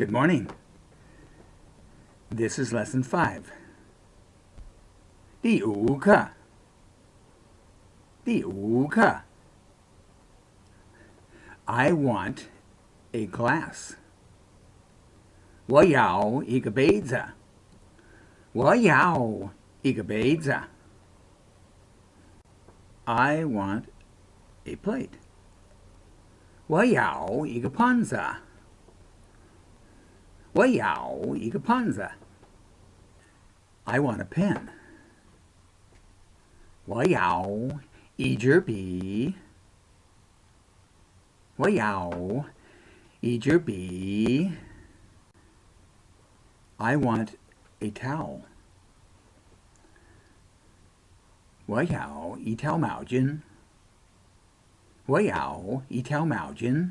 Good morning. This is lesson 5. 第五课第五课 I want a glass. 我要一个杯子。我要一个杯子。I want a plate. 我要一个盘子。 我要一个盘子。I want a pen. 我要一支笔。我要一支笔。I want a towel. 我要一条毛巾。我要一条毛巾。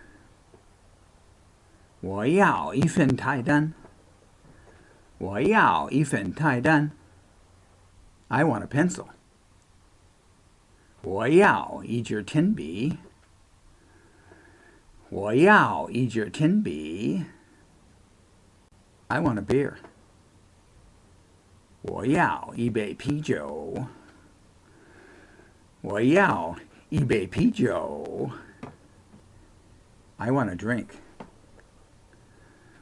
我要一份菜单。我要一份菜单。I want a pencil. 我要一支铅笔。我要一支铅笔。I want a beer. 我要一杯啤酒。我要一杯啤酒。I want a drink.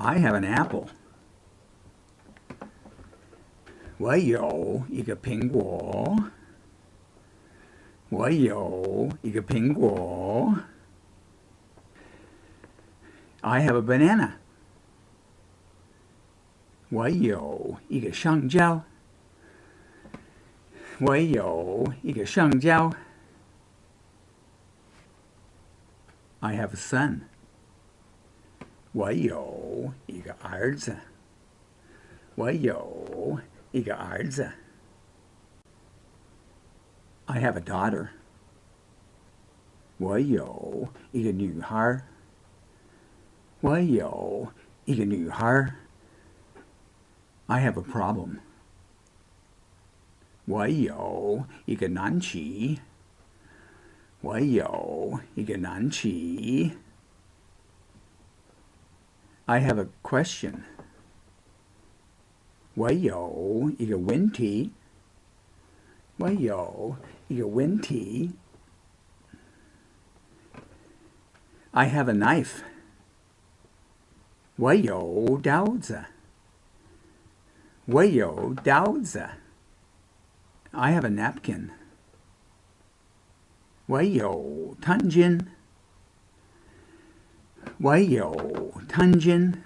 I have an apple. 我有一个苹果。我有一个苹果。I have a banana. 我有一个香蕉。我有一个香蕉。I have a son. 我有 一个儿子。我有一个儿子。I have a daughter. 我有一个女孩。我有一个女孩。I have a problem. 我有一个难题。我有一个难题。 I have a question. 我有一个问题。我有一个问题。I have a knife. 我有刀子。我有刀子。I have a napkin. 我有汤巾。 why Wayo Tanjin?